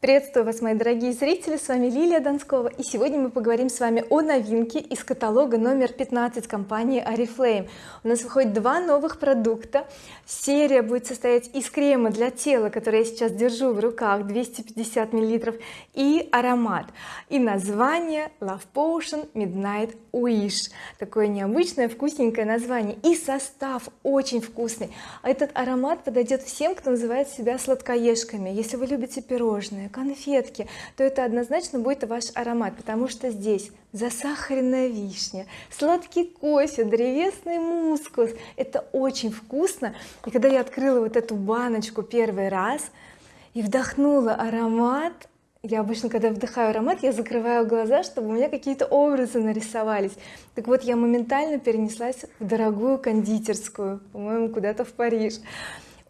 приветствую вас мои дорогие зрители с вами Лилия Донскова и сегодня мы поговорим с вами о новинке из каталога номер 15 компании oriflame у нас выходит два новых продукта. Серия будет состоять из крема для тела который я сейчас держу в руках 250 миллилитров и аромат. И название Love Potion Midnight Wish. Такое необычное вкусненькое название. И состав очень вкусный. Этот аромат подойдет всем кто называет себя сладкоежками. Если вы любите пирожные конфетки то это однозначно будет ваш аромат потому что здесь засахаренная вишня сладкий кофе древесный мускус. Это очень вкусно. И когда я открыла вот эту баночку первый раз и вдохнула аромат я обычно когда вдыхаю аромат я закрываю глаза чтобы у меня какие-то образы нарисовались. Так вот я моментально перенеслась в дорогую кондитерскую по-моему куда-то в Париж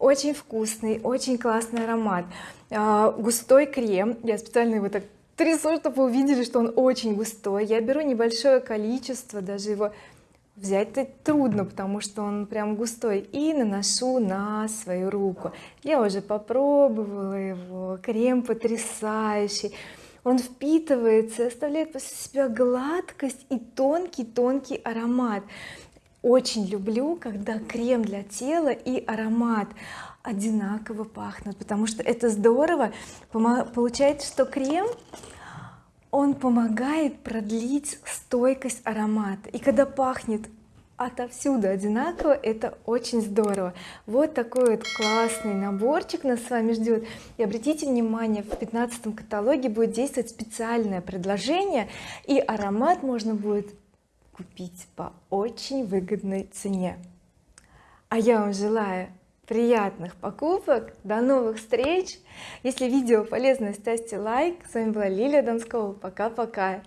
очень вкусный очень классный аромат. А, густой крем. Я специально его так трясу чтобы вы увидели что он очень густой. Я беру небольшое количество даже его взять-то трудно потому что он прям густой. И наношу на свою руку. Я уже попробовала его. Крем потрясающий. Он впитывается оставляет после себя гладкость и тонкий тонкий аромат очень люблю когда крем для тела и аромат одинаково пахнут потому что это здорово. Получается что крем он помогает продлить стойкость аромата. И когда пахнет отовсюду одинаково это очень здорово. Вот такой вот классный наборчик нас с вами ждет. И обратите внимание в 15 каталоге будет действовать специальное предложение и аромат можно будет купить по очень выгодной цене. А я вам желаю приятных покупок до новых встреч. Если видео полезно ставьте лайк. С вами была Лилия Донскова пока-пока